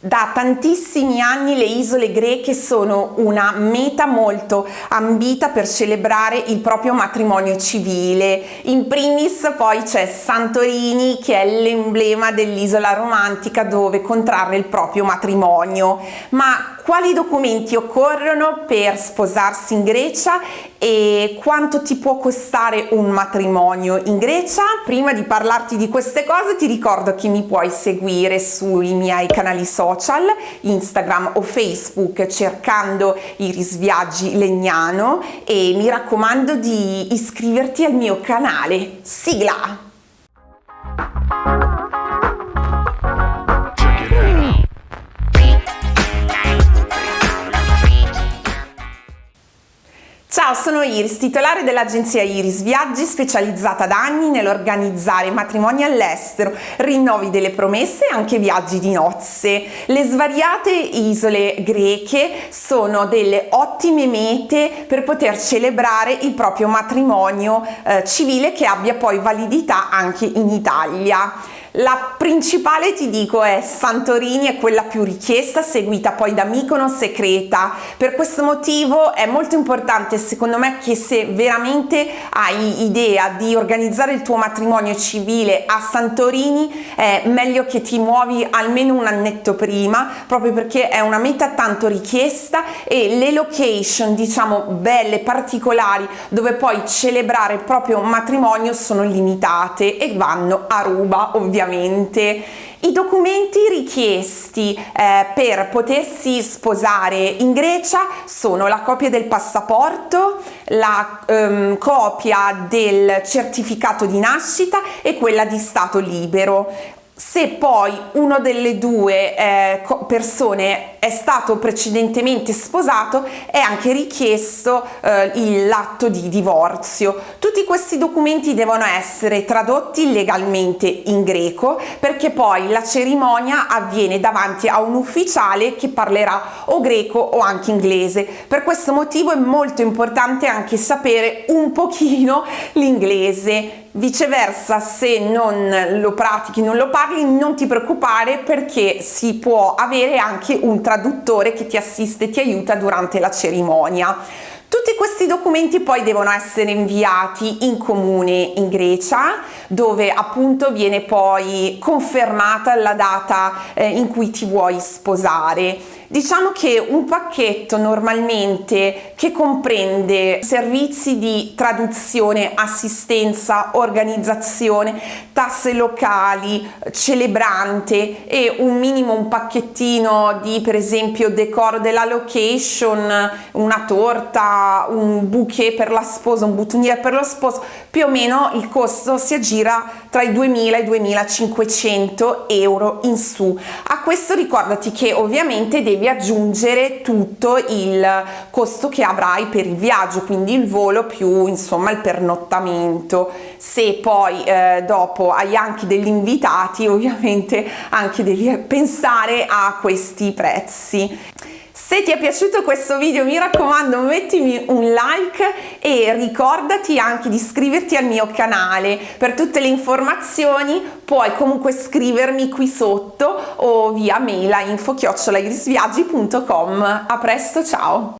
Da tantissimi anni le isole greche sono una meta molto ambita per celebrare il proprio matrimonio civile. In primis poi c'è Santorini che è l'emblema dell'isola romantica dove contrarre il proprio matrimonio. Ma quali documenti occorrono per sposarsi in Grecia e quanto ti può costare un matrimonio in Grecia? Prima di parlarti di queste cose ti ricordo che mi puoi seguire sui miei canali social, Instagram o Facebook cercando Iris Viaggi Legnano e mi raccomando di iscriverti al mio canale. Sigla! Ciao, sono Iris, titolare dell'agenzia Iris Viaggi, specializzata da anni nell'organizzare matrimoni all'estero, rinnovi delle promesse e anche viaggi di nozze. Le svariate isole greche sono delle ottime mete per poter celebrare il proprio matrimonio eh, civile che abbia poi validità anche in Italia. La principale ti dico è Santorini, è quella più richiesta, seguita poi da Mykonos e Creta. Per questo motivo è molto importante secondo me che se veramente hai idea di organizzare il tuo matrimonio civile a Santorini è meglio che ti muovi almeno un annetto prima, proprio perché è una meta tanto richiesta e le location diciamo belle, particolari, dove poi celebrare il proprio matrimonio sono limitate e vanno a ruba ovviamente ovviamente i documenti richiesti eh, per potersi sposare in Grecia sono la copia del passaporto, la ehm, copia del certificato di nascita e quella di stato libero. Se poi uno delle due eh, persone è stato precedentemente sposato è anche richiesto eh, l'atto di divorzio. Tutti questi documenti devono essere tradotti legalmente in greco perché poi la cerimonia avviene davanti a un ufficiale che parlerà o greco o anche inglese. Per questo motivo è molto importante anche sapere un pochino l'inglese Viceversa, se non lo pratichi, non lo parli, non ti preoccupare perché si può avere anche un traduttore che ti assiste e ti aiuta durante la cerimonia. Tutti questi documenti poi devono essere inviati in comune in Grecia dove appunto viene poi confermata la data eh, in cui ti vuoi sposare. Diciamo che un pacchetto normalmente che comprende servizi di traduzione, assistenza, organizzazione, tasse locali, celebrante e un minimo un pacchettino di per esempio decoro della location, una torta, un bouquet per la sposa, un bottoniere per lo sposo, più o meno il costo si aggira tra i 2000 e i 2500 euro in su. A questo ricordati che ovviamente devi aggiungere tutto il costo che avrai per il viaggio quindi il volo più insomma il pernottamento. Se poi eh, dopo hai anche degli invitati ovviamente anche devi pensare a questi prezzi se ti è piaciuto questo video mi raccomando mettimi un like e ricordati anche di iscriverti al mio canale. Per tutte le informazioni puoi comunque scrivermi qui sotto o via mail a info A presto, ciao!